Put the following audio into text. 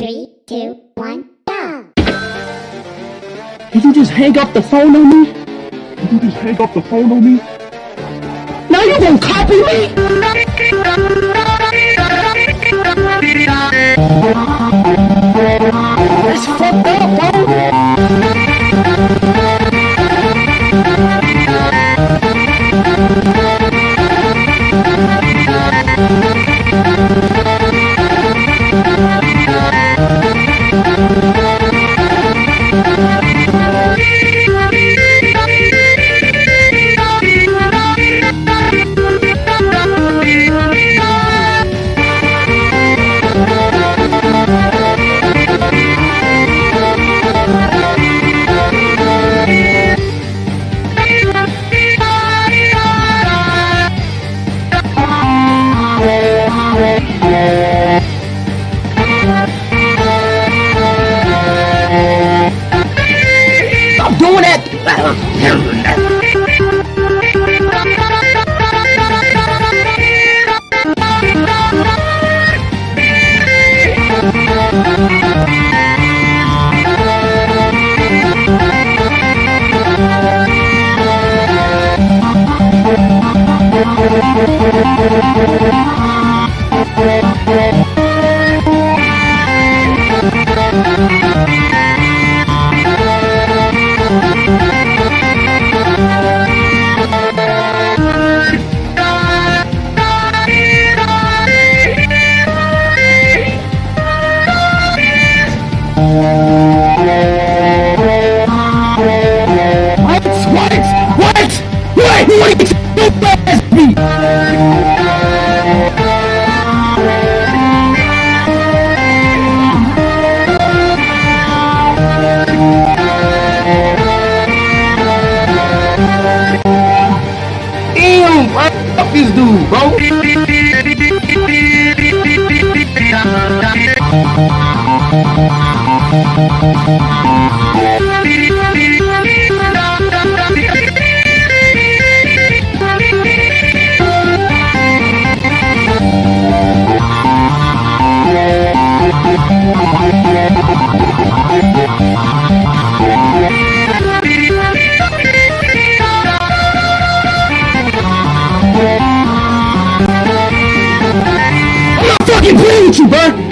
Three, two, one, go! Did you just hang up the phone on me? Did you just hang up the phone on me? Now you gonna copy me? fuckers do, bro? fucking play with you, bro!